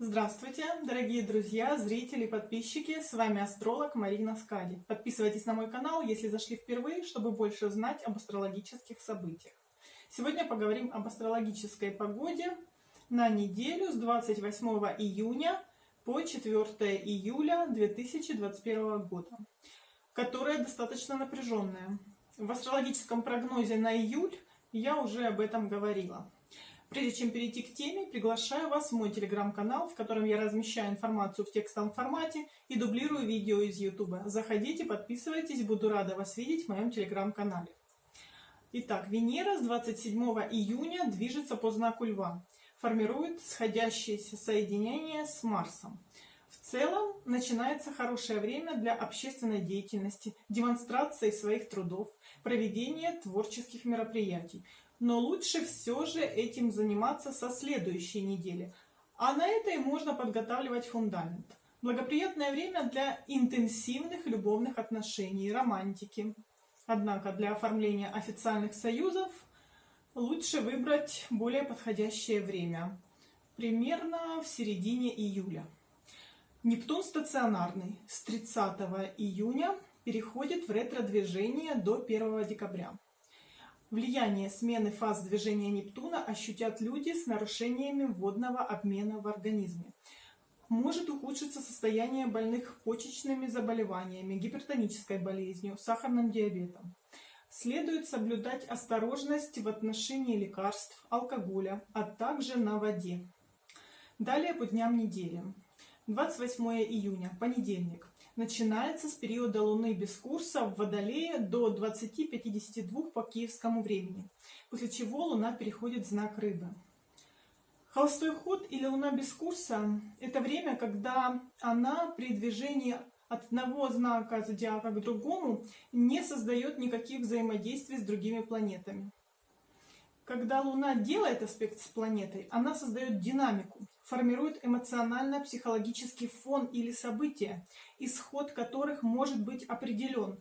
Здравствуйте, дорогие друзья, зрители, подписчики! С вами астролог Марина Скади. Подписывайтесь на мой канал, если зашли впервые, чтобы больше знать об астрологических событиях. Сегодня поговорим об астрологической погоде на неделю с 28 июня по 4 июля 2021 года, которая достаточно напряженная. В астрологическом прогнозе на июль я уже об этом говорила. Прежде чем перейти к теме, приглашаю вас в мой телеграм-канал, в котором я размещаю информацию в текстовом формате и дублирую видео из YouTube. Заходите, подписывайтесь, буду рада вас видеть в моем телеграм-канале. Итак, Венера с 27 июня движется по знаку Льва, формирует сходящееся соединение с Марсом. В целом начинается хорошее время для общественной деятельности, демонстрации своих трудов, проведения творческих мероприятий но лучше все же этим заниматься со следующей недели. А на этой можно подготавливать фундамент. Благоприятное время для интенсивных любовных отношений, романтики. Однако для оформления официальных союзов лучше выбрать более подходящее время. Примерно в середине июля. Нептун стационарный с 30 июня переходит в ретро-движение до 1 декабря. Влияние смены фаз движения Нептуна ощутят люди с нарушениями водного обмена в организме. Может ухудшиться состояние больных почечными заболеваниями, гипертонической болезнью, сахарным диабетом. Следует соблюдать осторожность в отношении лекарств, алкоголя, а также на воде. Далее по дням недели. 28 июня, понедельник начинается с периода Луны без курса в Водолее до 20.52 по киевскому времени, после чего Луна переходит в знак Рыбы. Холостой ход или Луна без курса – это время, когда она при движении от одного знака зодиака к другому не создает никаких взаимодействий с другими планетами. Когда Луна делает аспект с планетой, она создает динамику, формирует эмоционально-психологический фон или события, исход которых может быть определен.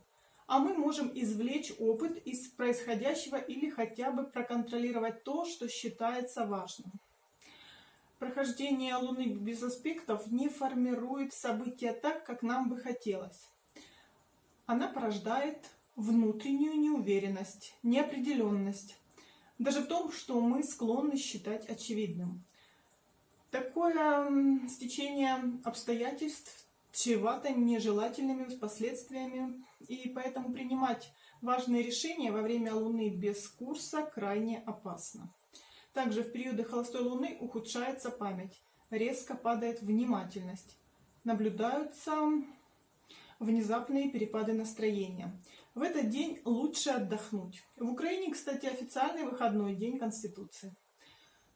А мы можем извлечь опыт из происходящего или хотя бы проконтролировать то, что считается важным. Прохождение Луны без аспектов не формирует события так, как нам бы хотелось. Она порождает внутреннюю неуверенность, неопределенность, даже в том, что мы склонны считать очевидным. Такое стечение обстоятельств чревато нежелательными последствиями, и поэтому принимать важные решения во время Луны без курса крайне опасно. Также в периоды холостой Луны ухудшается память, резко падает внимательность, наблюдаются внезапные перепады настроения. В этот день лучше отдохнуть. В Украине, кстати, официальный выходной день Конституции.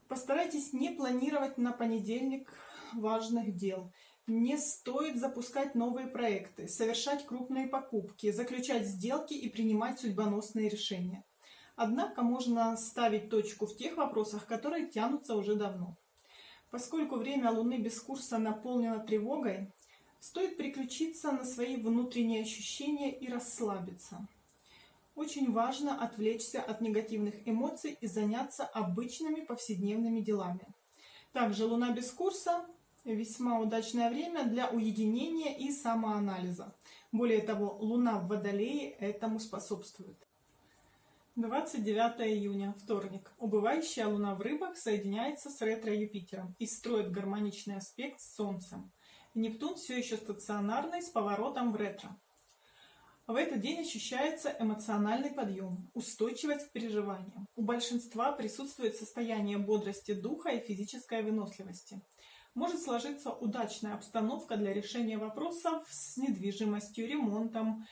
Постарайтесь не планировать на понедельник важных дел. Не стоит запускать новые проекты, совершать крупные покупки, заключать сделки и принимать судьбоносные решения. Однако можно ставить точку в тех вопросах, которые тянутся уже давно. Поскольку время Луны без курса наполнено тревогой, Стоит переключиться на свои внутренние ощущения и расслабиться. Очень важно отвлечься от негативных эмоций и заняться обычными повседневными делами. Также Луна без курса – весьма удачное время для уединения и самоанализа. Более того, Луна в Водолее этому способствует. 29 июня, вторник. Убывающая Луна в Рыбах соединяется с ретро-Юпитером и строит гармоничный аспект с Солнцем. Нептун все еще стационарный с поворотом в ретро. В этот день ощущается эмоциональный подъем, устойчивость к переживаниям. У большинства присутствует состояние бодрости духа и физической выносливости. Может сложиться удачная обстановка для решения вопросов с недвижимостью, ремонтом.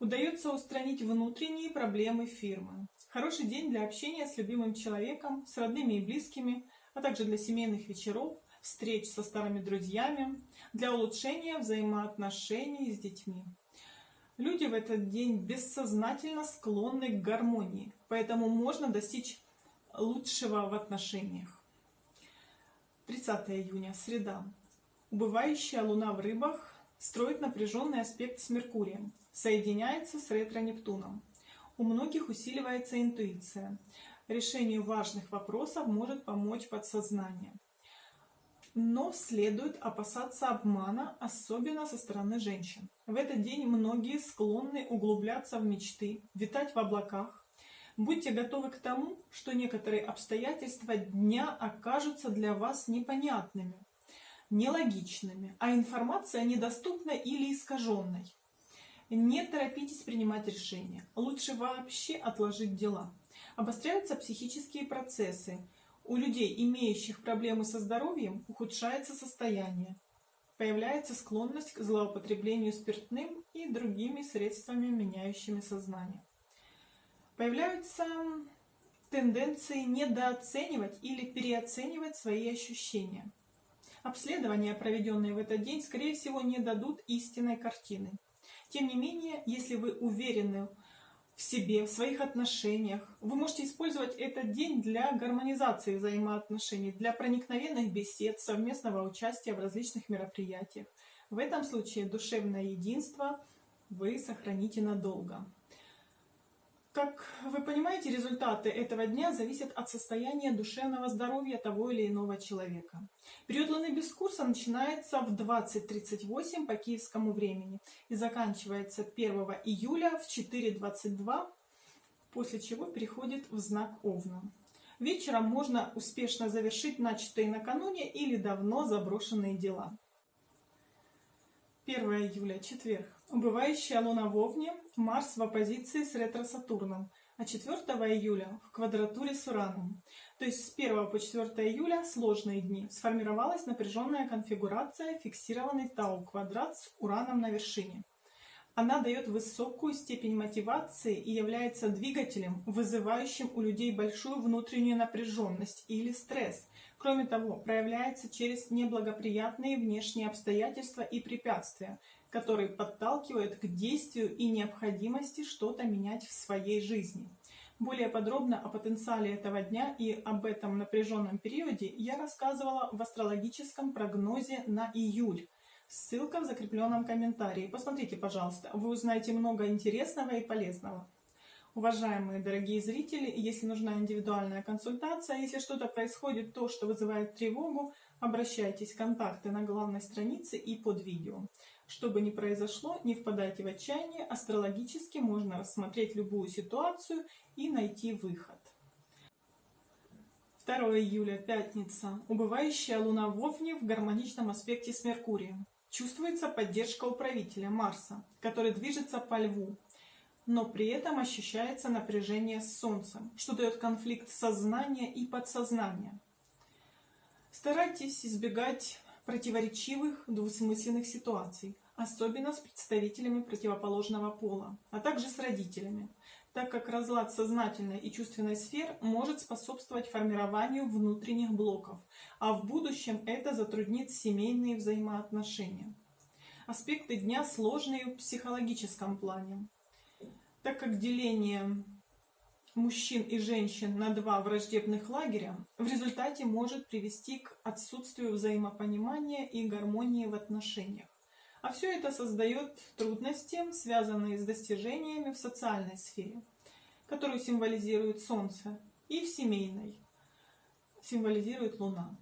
Удается устранить внутренние проблемы фирмы. Хороший день для общения с любимым человеком, с родными и близкими, а также для семейных вечеров – встреч со старыми друзьями, для улучшения взаимоотношений с детьми. Люди в этот день бессознательно склонны к гармонии, поэтому можно достичь лучшего в отношениях. 30 июня, среда. Убывающая луна в рыбах строит напряженный аспект с Меркурием, соединяется с ретро-Нептуном. У многих усиливается интуиция. Решению важных вопросов может помочь подсознание. Но следует опасаться обмана, особенно со стороны женщин. В этот день многие склонны углубляться в мечты, витать в облаках. Будьте готовы к тому, что некоторые обстоятельства дня окажутся для вас непонятными, нелогичными, а информация недоступна или искаженной. Не торопитесь принимать решения. Лучше вообще отложить дела. Обостряются психические процессы. У людей, имеющих проблемы со здоровьем, ухудшается состояние. Появляется склонность к злоупотреблению спиртным и другими средствами, меняющими сознание. Появляются тенденции недооценивать или переоценивать свои ощущения. Обследования, проведенные в этот день, скорее всего, не дадут истинной картины. Тем не менее, если вы уверены в себе, в своих отношениях, вы можете использовать этот день для гармонизации взаимоотношений, для проникновенных бесед, совместного участия в различных мероприятиях. В этом случае душевное единство вы сохраните надолго. Как вы понимаете, результаты этого дня зависят от состояния душевного здоровья того или иного человека. Период Луны без курса начинается в 20.38 по киевскому времени и заканчивается 1 июля в 4.22, после чего переходит в знак Овна. Вечером можно успешно завершить начатые накануне или давно заброшенные дела. 1 июля, четверг. Убывающая Луна в Овне, Марс в оппозиции с ретро-Сатурном, а 4 июля в квадратуре с Ураном. То есть с 1 по 4 июля сложные дни. Сформировалась напряженная конфигурация, фиксированный Тау-квадрат с Ураном на вершине. Она дает высокую степень мотивации и является двигателем, вызывающим у людей большую внутреннюю напряженность или стресс. Кроме того, проявляется через неблагоприятные внешние обстоятельства и препятствия, которые подталкивают к действию и необходимости что-то менять в своей жизни. Более подробно о потенциале этого дня и об этом напряженном периоде я рассказывала в астрологическом прогнозе на июль. Ссылка в закрепленном комментарии. Посмотрите, пожалуйста, вы узнаете много интересного и полезного. Уважаемые дорогие зрители, если нужна индивидуальная консультация, если что-то происходит, то, что вызывает тревогу, обращайтесь, контакты на главной странице и под видео. Что бы ни произошло, не впадайте в отчаяние, астрологически можно рассмотреть любую ситуацию и найти выход. 2 июля, пятница. Убывающая Луна в Овне в гармоничном аспекте с Меркурием. Чувствуется поддержка управителя Марса, который движется по Льву, но при этом ощущается напряжение с Солнцем, что дает конфликт сознания и подсознания. Старайтесь избегать противоречивых, двусмысленных ситуаций, особенно с представителями противоположного пола, а также с родителями, так как разлад сознательной и чувственной сфер может способствовать формированию внутренних блоков, а в будущем это затруднит семейные взаимоотношения. Аспекты дня сложные в психологическом плане, так как деление мужчин и женщин на два враждебных лагеря в результате может привести к отсутствию взаимопонимания и гармонии в отношениях. А все это создает трудности, связанные с достижениями в социальной сфере, которую символизирует Солнце, и в семейной, символизирует Луна.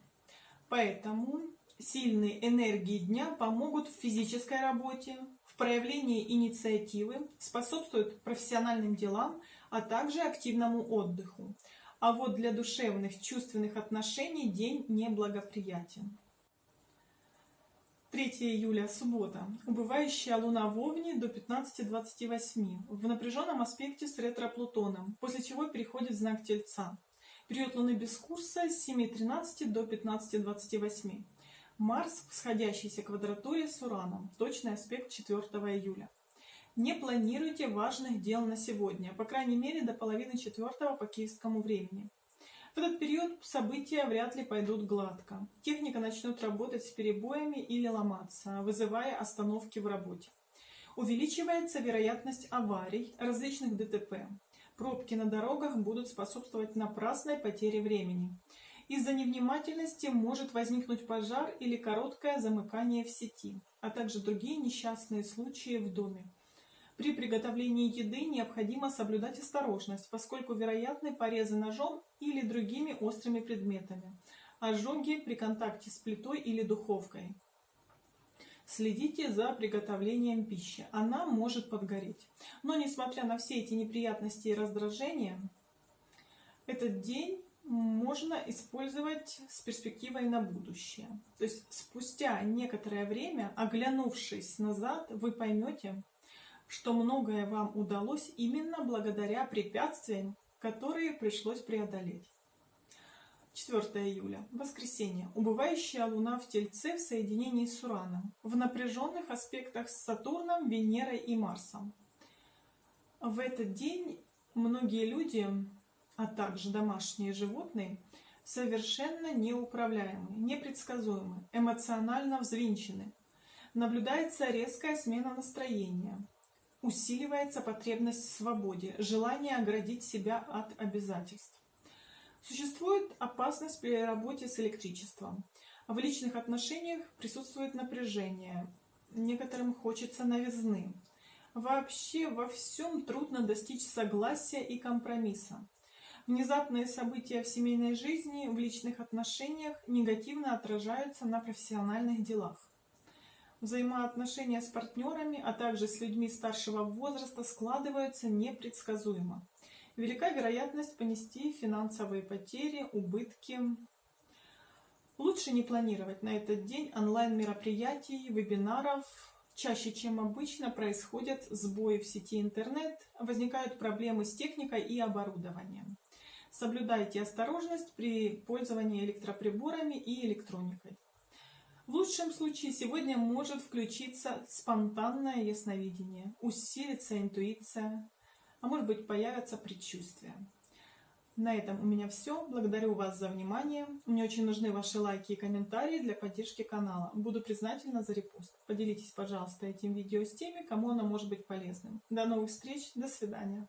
Поэтому сильные энергии дня помогут в физической работе, в проявлении инициативы, способствуют профессиональным делам, а также активному отдыху. А вот для душевных, чувственных отношений день неблагоприятен. 3 июля, суббота. Убывающая Луна в Овне до 15.28 в напряженном аспекте с ретро-Плутоном, после чего переходит в знак Тельца. Период Луны без курса с 7.13 до 15.28. Марс в сходящейся квадратуре с Ураном, точный аспект 4 июля. Не планируйте важных дел на сегодня, по крайней мере до половины четвертого по киевскому времени. В этот период события вряд ли пойдут гладко. Техника начнет работать с перебоями или ломаться, вызывая остановки в работе. Увеличивается вероятность аварий, различных ДТП. Пробки на дорогах будут способствовать напрасной потере времени. Из-за невнимательности может возникнуть пожар или короткое замыкание в сети, а также другие несчастные случаи в доме. При приготовлении еды необходимо соблюдать осторожность, поскольку вероятны порезы ножом или другими острыми предметами. ожоги при контакте с плитой или духовкой. Следите за приготовлением пищи, она может подгореть. Но несмотря на все эти неприятности и раздражения, этот день можно использовать с перспективой на будущее. То есть спустя некоторое время, оглянувшись назад, вы поймете, что многое вам удалось именно благодаря препятствиям, которые пришлось преодолеть. 4 июля. Воскресенье. Убывающая Луна в Тельце в соединении с Ураном. В напряженных аспектах с Сатурном, Венерой и Марсом. В этот день многие люди, а также домашние животные, совершенно неуправляемы, непредсказуемы, эмоционально взвинчены. Наблюдается резкая смена настроения. Усиливается потребность в свободе, желание оградить себя от обязательств. Существует опасность при работе с электричеством. В личных отношениях присутствует напряжение. Некоторым хочется новизны. Вообще во всем трудно достичь согласия и компромисса. Внезапные события в семейной жизни, в личных отношениях негативно отражаются на профессиональных делах. Взаимоотношения с партнерами, а также с людьми старшего возраста складываются непредсказуемо велика вероятность понести финансовые потери, убытки. Лучше не планировать на этот день онлайн-мероприятий, вебинаров. Чаще, чем обычно, происходят сбои в сети интернет, возникают проблемы с техникой и оборудованием. Соблюдайте осторожность при пользовании электроприборами и электроникой. В лучшем случае сегодня может включиться спонтанное ясновидение, усилится интуиция, а может быть появятся предчувствия. На этом у меня все. Благодарю вас за внимание. Мне очень нужны ваши лайки и комментарии для поддержки канала. Буду признательна за репост. Поделитесь, пожалуйста, этим видео с теми, кому оно может быть полезным. До новых встреч. До свидания.